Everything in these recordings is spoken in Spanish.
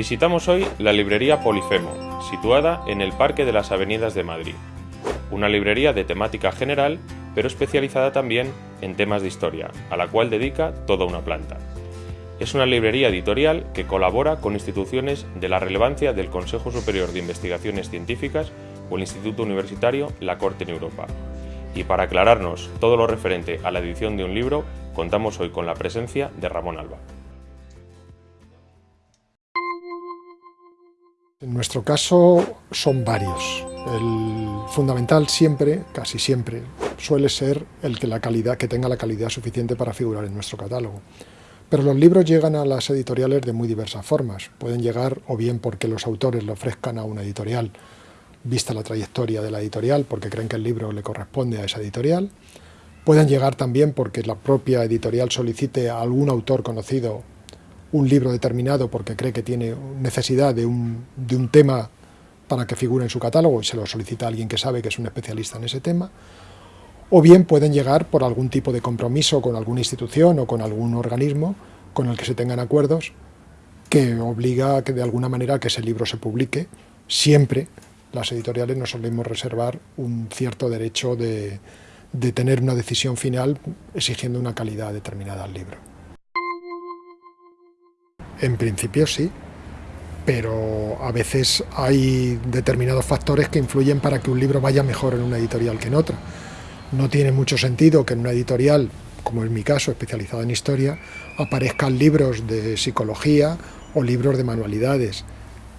Visitamos hoy la librería Polifemo, situada en el Parque de las Avenidas de Madrid. Una librería de temática general, pero especializada también en temas de historia, a la cual dedica toda una planta. Es una librería editorial que colabora con instituciones de la relevancia del Consejo Superior de Investigaciones Científicas o el Instituto Universitario La Corte en Europa. Y para aclararnos todo lo referente a la edición de un libro, contamos hoy con la presencia de Ramón Alba. En nuestro caso son varios. El fundamental siempre, casi siempre, suele ser el que, tenga la calidad suficiente para figurar en nuestro catálogo. Pero los libros llegan a las editoriales de muy diversas formas. Pueden llegar o bien porque los autores le ofrezcan a una editorial, vista la trayectoria de la editorial, porque creen que el libro le corresponde a esa editorial. Pueden llegar también porque la propia editorial solicite a algún autor conocido un libro determinado porque cree que tiene necesidad de un, de un tema para que figure en su catálogo y se lo solicita a alguien que sabe que es un especialista en ese tema, o bien pueden llegar por algún tipo de compromiso con alguna institución o con algún organismo con el que se tengan acuerdos que obliga a que de alguna manera que ese libro se publique. Siempre las editoriales nos solemos reservar un cierto derecho de, de tener una decisión final exigiendo una calidad determinada al libro. En principio sí, pero a veces hay determinados factores que influyen para que un libro vaya mejor en una editorial que en otra. No tiene mucho sentido que en una editorial, como en mi caso, especializada en historia, aparezcan libros de psicología o libros de manualidades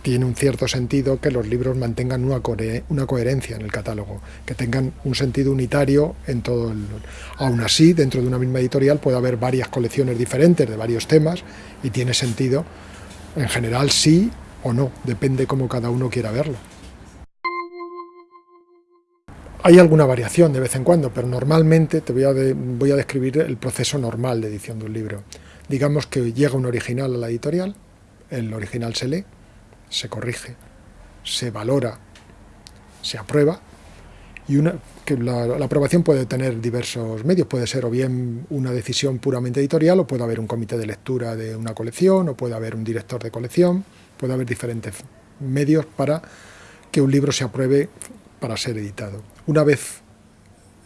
tiene un cierto sentido que los libros mantengan una, coherencia en el catálogo, que tengan un sentido unitario en todo el... Aún así, dentro de una misma editorial puede haber varias colecciones diferentes de varios temas y tiene sentido, en general sí o no, depende cómo cada uno quiera verlo. Hay alguna variación de vez en cuando, pero normalmente te voy a, voy a describir el proceso normal de edición de un libro. Digamos que llega un original a la editorial, el original se lee, se corrige, se valora, se aprueba y una, que la, aprobación puede tener diversos medios, puede ser o bien una decisión puramente editorial o puede haber un comité de lectura de una colección o puede haber un director de colección, puede haber diferentes medios para que un libro se apruebe para ser editado. Una vez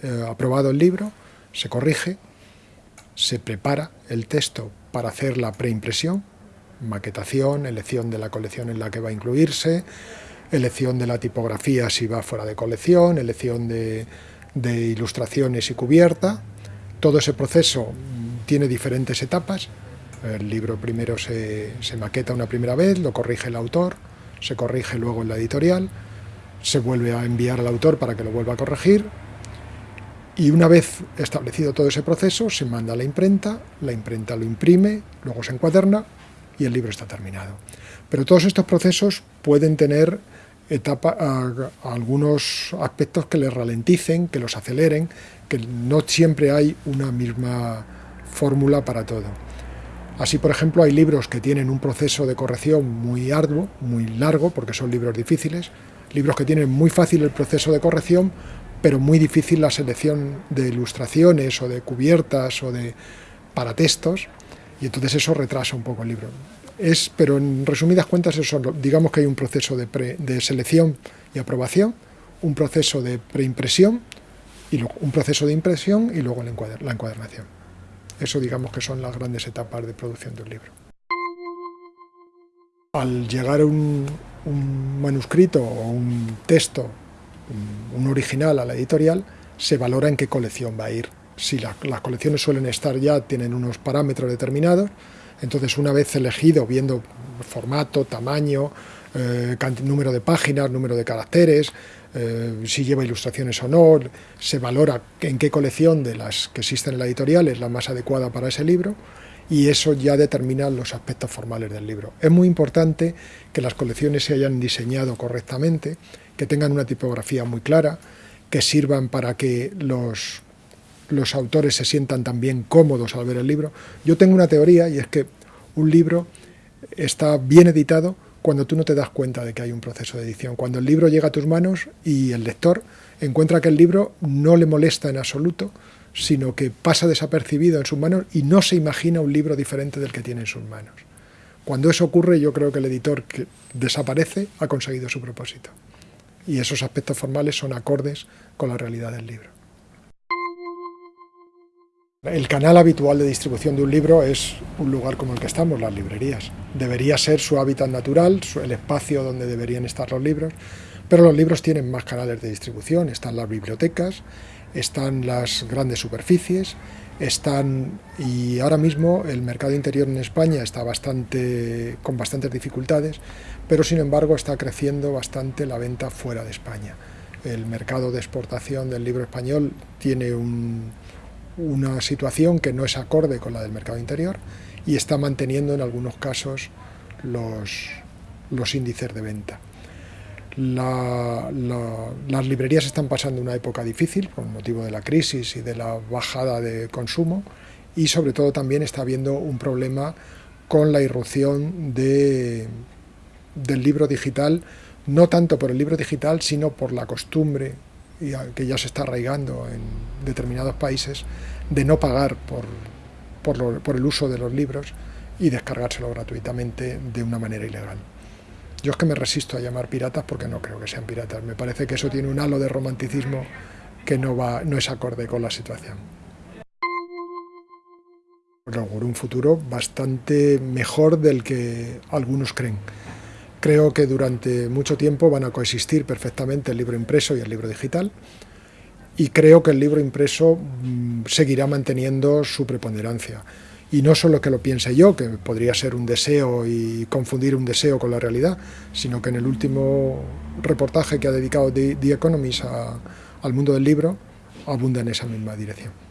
eh, aprobado el libro, se corrige, se prepara el texto para hacer la preimpresión, maquetación, elección de la colección en la que va a incluirse, elección de la tipografía si va fuera de colección, elección de, ilustraciones y cubierta. Todo ese proceso tiene diferentes etapas. El libro primero se, se maqueta una primera vez, lo corrige el autor, se corrige luego en la editorial, se vuelve a enviar al autor para que lo vuelva a corregir, y una vez establecido todo ese proceso, se manda a la imprenta, la imprenta lo imprime, luego se encuaderna y el libro está terminado. Pero todos estos procesos pueden tener etapa, algunos aspectos que les ralenticen, que los aceleren, que no siempre hay una misma fórmula para todo. Así, por ejemplo, hay libros que tienen un proceso de corrección muy arduo, muy largo, porque son libros difíciles, libros que tienen muy fácil el proceso de corrección, pero muy difícil la selección de ilustraciones o de cubiertas o de para textos, y entonces eso retrasa un poco el libro. Es, pero en resumidas cuentas, eso, digamos que hay un proceso de, de selección y aprobación, un proceso de preimpresión, y un proceso de impresión y luego la, encuadernación. Eso digamos que son las grandes etapas de producción de un libro. Al llegar un, un manuscrito o un texto, un original a la editorial, se valora en qué colección va a ir si las colecciones suelen estar ya, tienen unos parámetros determinados, entonces una vez elegido, viendo formato, tamaño, eh, número de páginas, número de caracteres, eh, si lleva ilustraciones o no, se valora en qué colección de las que existen en la editorial es la más adecuada para ese libro, y eso ya determina los aspectos formales del libro. Es muy importante que las colecciones se hayan diseñado correctamente, que tengan una tipografía muy clara, que sirvan para que los los autores se sientan también cómodos al ver el libro. Yo tengo una teoría y es que un libro está bien editado cuando tú no te das cuenta de que hay un proceso de edición. Cuando el libro llega a tus manos y el lector encuentra que el libro no le molesta en absoluto, sino que pasa desapercibido en sus manos y no se imagina un libro diferente del que tiene en sus manos. Cuando eso ocurre, yo creo que el editor que desaparece ha conseguido su propósito. Y esos aspectos formales son acordes con la realidad del libro. El canal habitual de distribución de un libro es un lugar como el que estamos, las librerías. Debería ser su hábitat natural, el espacio donde deberían estar los libros, pero los libros tienen más canales de distribución, están las bibliotecas, están las grandes superficies, están y ahora mismo el mercado interior en España está bastante con bastantes dificultades, pero sin embargo está creciendo bastante la venta fuera de España. El mercado de exportación del libro español tiene una situación que no es acorde con la del mercado interior y está manteniendo en algunos casos los, los índices de venta. Las librerías están pasando una época difícil por motivo de la crisis y de la bajada de consumo y sobre todo también está habiendo un problema con la irrupción de, del libro digital, no tanto por el libro digital, sino por la costumbre que ya se está arraigando en determinados países de no pagar por, por, el uso de los libros y descargárselo gratuitamente de una manera ilegal. Yo es que me resisto a llamar piratas porque no creo que sean piratas. Me parece que eso tiene un halo de romanticismo que no, va, no es acorde con la situación. Auguro un futuro bastante mejor del que algunos creen. Creo que durante mucho tiempo van a coexistir perfectamente el libro impreso y el libro digital y creo que el libro impreso mm, seguirá manteniendo su preponderancia. Y no solo que lo piense yo, que podría ser un deseo y confundir un deseo con la realidad, sino que en el último reportaje que ha dedicado The, Economist al mundo del libro, abunda en esa misma dirección.